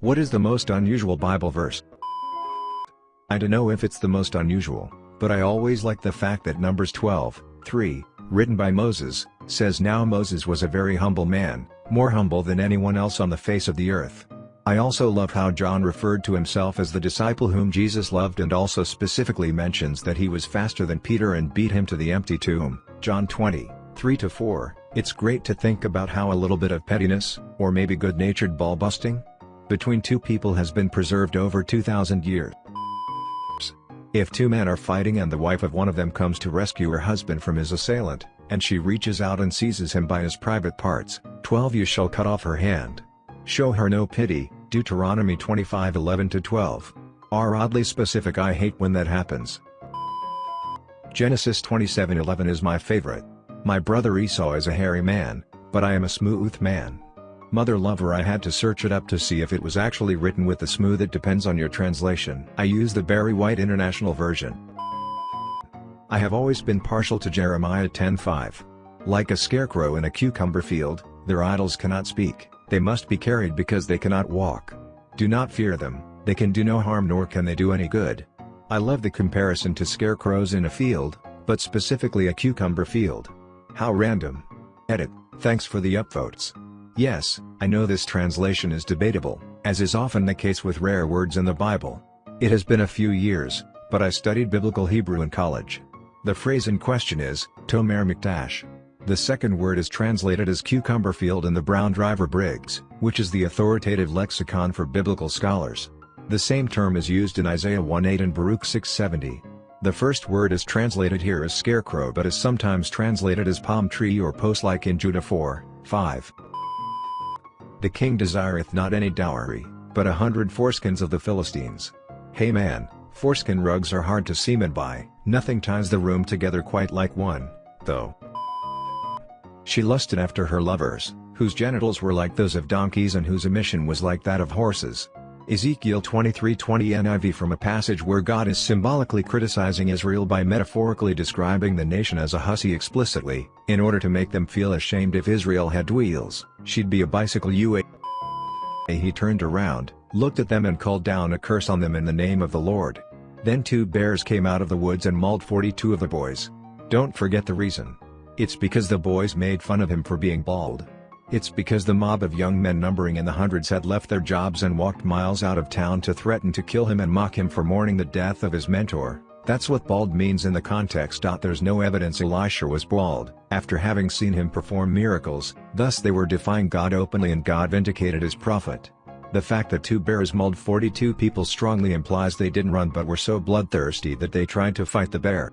What is the most unusual Bible verse? I don't know if it's the most unusual, but I always like the fact that Numbers 12, 3, written by Moses, says now Moses was a very humble man, more humble than anyone else on the face of the earth. I also love how John referred to himself as the disciple whom Jesus loved and also specifically mentions that he was faster than Peter and beat him to the empty tomb, John 20, 3-4. It's great to think about how a little bit of pettiness, or maybe good-natured ball-busting, between two people has been preserved over 2,000 years. If two men are fighting and the wife of one of them comes to rescue her husband from his assailant, and she reaches out and seizes him by his private parts, 12 You shall cut off her hand. Show her no pity, Deuteronomy 25 11-12. Are oddly specific I hate when that happens. Genesis 27 11 is my favorite. My brother Esau is a hairy man, but I am a smooth man. Mother lover I had to search it up to see if it was actually written with the smooth it depends on your translation. I use the Barry White International Version. I have always been partial to Jeremiah 10:5. Like a scarecrow in a cucumber field, their idols cannot speak, they must be carried because they cannot walk. Do not fear them, they can do no harm nor can they do any good. I love the comparison to scarecrows in a field, but specifically a cucumber field. How random. Edit, thanks for the upvotes. Yes, I know this translation is debatable, as is often the case with rare words in the Bible. It has been a few years, but I studied Biblical Hebrew in college. The phrase in question is, Tomer Mikdash. The second word is translated as cucumber field in the Brown Driver Briggs, which is the authoritative lexicon for biblical scholars. The same term is used in Isaiah 1:8 and Baruch 6:70. The first word is translated here as scarecrow but is sometimes translated as palm tree or post like in Judah 4, 5. The king desireth not any dowry, but a hundred foreskins of the Philistines. Hey man, foreskin rugs are hard to semen by, nothing ties the room together quite like one, though. She lusted after her lovers, whose genitals were like those of donkeys and whose emission was like that of horses. Ezekiel 23:20 NIV from a passage where God is symbolically criticizing Israel by metaphorically describing the nation as a hussy explicitly, in order to make them feel ashamed if Israel had wheels, she'd be a bicycle UA. He turned around, looked at them and called down a curse on them in the name of the Lord. Then two bears came out of the woods and mauled 42 of the boys. Don't forget the reason. It's because the boys made fun of him for being bald. It's because the mob of young men numbering in the hundreds had left their jobs and walked miles out of town to threaten to kill him and mock him for mourning the death of his mentor. That's what bald means in the context. There's no evidence Elisha was bald, after having seen him perform miracles, thus they were defying God openly and God vindicated his prophet. The fact that two bears mauled 42 people strongly implies they didn't run but were so bloodthirsty that they tried to fight the bear.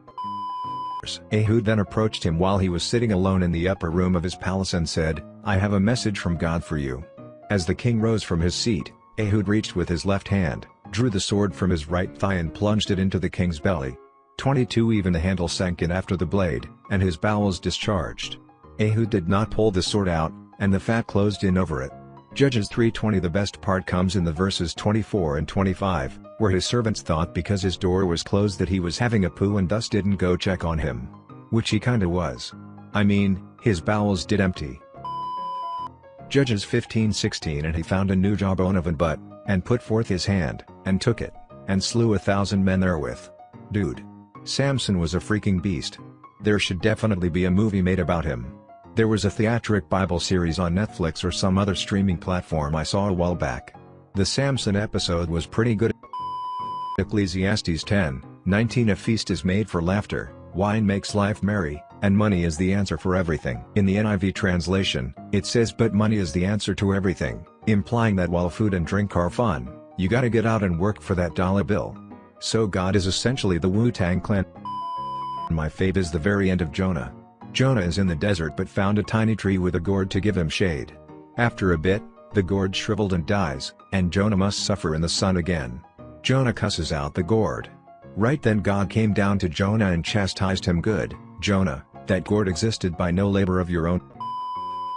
Ehud then approached him while he was sitting alone in the upper room of his palace and said, I have a message from God for you. As the king rose from his seat, Ehud reached with his left hand, drew the sword from his right thigh and plunged it into the king's belly. 22 Even the handle sank in after the blade, and his bowels discharged. Ehud did not pull the sword out, and the fat closed in over it. Judges 3.20 The best part comes in the verses 24 and 25, where his servants thought because his door was closed that he was having a poo and thus didn't go check on him. Which he kinda was. I mean, his bowels did empty. Judges 15:16 And he found a new jawbone of an butt, and put forth his hand, and took it, and slew a thousand men therewith. Dude. Samson was a freaking beast. There should definitely be a movie made about him. There was a theatric Bible series on Netflix or some other streaming platform I saw a while back. The Samson episode was pretty good. Ecclesiastes 10, 19 A feast is made for laughter, wine makes life merry, and money is the answer for everything. In the NIV translation, it says but money is the answer to everything, implying that while food and drink are fun, you gotta get out and work for that dollar bill. So God is essentially the Wu-Tang Clan. My fave is the very end of Jonah. Jonah is in the desert but found a tiny tree with a gourd to give him shade. After a bit, the gourd shriveled and dies, and Jonah must suffer in the sun again. Jonah cusses out the gourd. Right then God came down to Jonah and chastised him good, Jonah, that gourd existed by no labor of your own.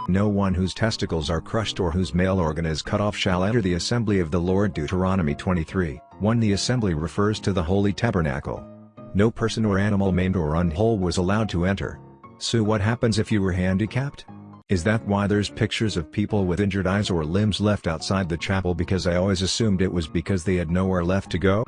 No one whose testicles are crushed or whose male organ is cut off shall enter the assembly of the Lord Deuteronomy 23, 1 The assembly refers to the holy tabernacle. No person or animal maimed or unwhole was allowed to enter. So what happens if you were handicapped? Is that why there's pictures of people with injured eyes or limbs left outside the chapel because I always assumed it was because they had nowhere left to go?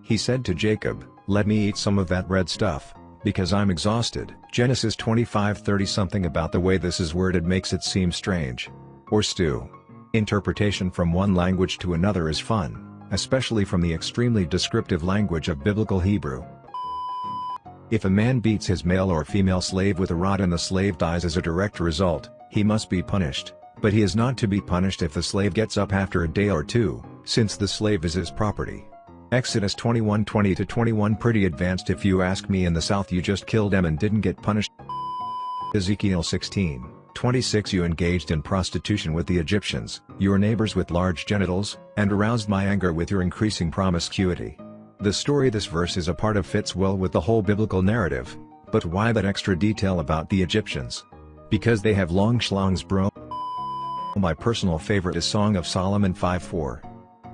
He said to Jacob, let me eat some of that red stuff, because I'm exhausted. Genesis 25:30 Something about the way this is worded makes it seem strange. Or stew. Interpretation from one language to another is fun, especially from the extremely descriptive language of Biblical Hebrew. If a man beats his male or female slave with a rod and the slave dies as a direct result, he must be punished, but he is not to be punished if the slave gets up after a day or two, since the slave is his property. Exodus 21:20-21 Pretty advanced if you ask me in the south you just killed them and didn't get punished. Ezekiel 16, 26 You engaged in prostitution with the Egyptians, your neighbors with large genitals, and aroused my anger with your increasing promiscuity. The story this verse is a part of fits well with the whole biblical narrative, but why that extra detail about the Egyptians? Because they have long schlongs bro. My personal favorite is Song of Solomon 5:4.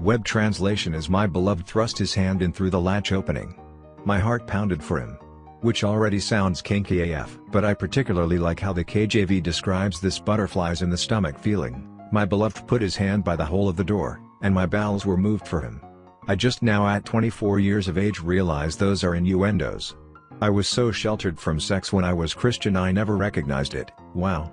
Web translation is my beloved thrust his hand in through the latch opening. My heart pounded for him. Which already sounds kinky AF. But I particularly like how the KJV describes this butterflies in the stomach feeling. My beloved put his hand by the hole of the door, and my bowels were moved for him. I just now at 24 years of age realize those are innuendos. I was so sheltered from sex when I was Christian I never recognized it, wow.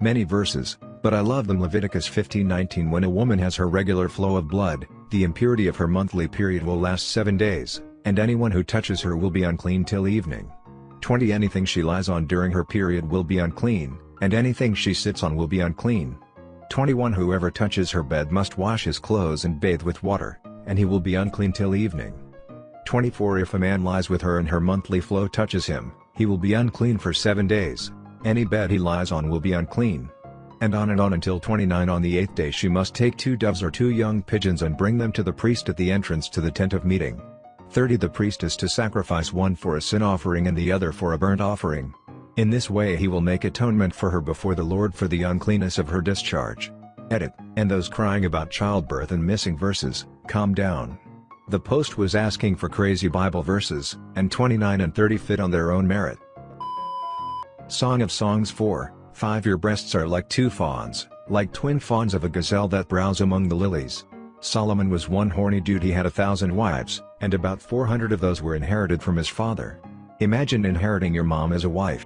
Many verses, but I love them Leviticus 15:19 When a woman has her regular flow of blood, the impurity of her monthly period will last seven days, and anyone who touches her will be unclean till evening. 20 Anything she lies on during her period will be unclean, and anything she sits on will be unclean. 21 Whoever touches her bed must wash his clothes and bathe with water, and he will be unclean till evening. 24 If a man lies with her and her monthly flow touches him, he will be unclean for seven days, any bed he lies on will be unclean and on and on until 29 On the eighth day she must take two doves or two young pigeons and bring them to the priest at the entrance to the tent of meeting. 30 The priest is to sacrifice one for a sin offering and the other for a burnt offering. In this way he will make atonement for her before the Lord for the uncleanness of her discharge. Edit, and those crying about childbirth and missing verses, calm down. The post was asking for crazy Bible verses, and 29 and 30 fit on their own merit. Song of Songs 4 5 Your breasts are like two fawns, like twin fawns of a gazelle that browse among the lilies. Solomon was one horny dude he had a thousand wives, and about 400 of those were inherited from his father. Imagine inheriting your mom as a wife.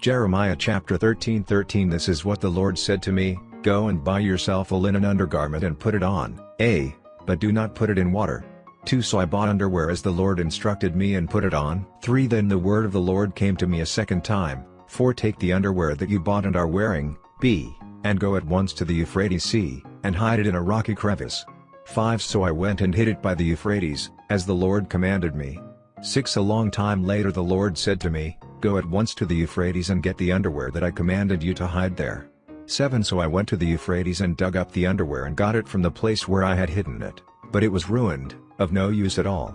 Jeremiah chapter 13 13 This is what the Lord said to me, Go and buy yourself a linen undergarment and put it on, a, but do not put it in water. 2 So I bought underwear as the Lord instructed me and put it on. 3 Then the word of the Lord came to me a second time, 4. Take the underwear that you bought and are wearing, b. And go at once to the Euphrates Sea, and hide it in a rocky crevice. 5. So I went and hid it by the Euphrates, as the Lord commanded me. 6. A long time later the Lord said to me, Go at once to the Euphrates and get the underwear that I commanded you to hide there. 7. So I went to the Euphrates and dug up the underwear and got it from the place where I had hidden it, but it was ruined, of no use at all.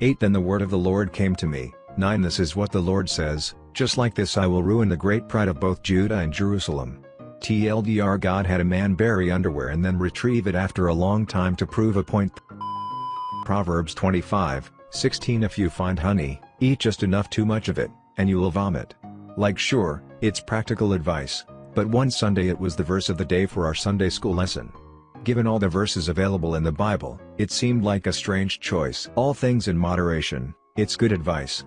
8. Then the word of the Lord came to me, 9. This is what the Lord says, just like this I will ruin the great pride of both Judah and Jerusalem. TLDR God had a man bury underwear and then retrieve it after a long time to prove a point. Proverbs 25, 16 If you find honey, eat just enough too much of it, and you will vomit. Like sure, it's practical advice, but one Sunday it was the verse of the day for our Sunday school lesson. Given all the verses available in the Bible, it seemed like a strange choice. All things in moderation, it's good advice.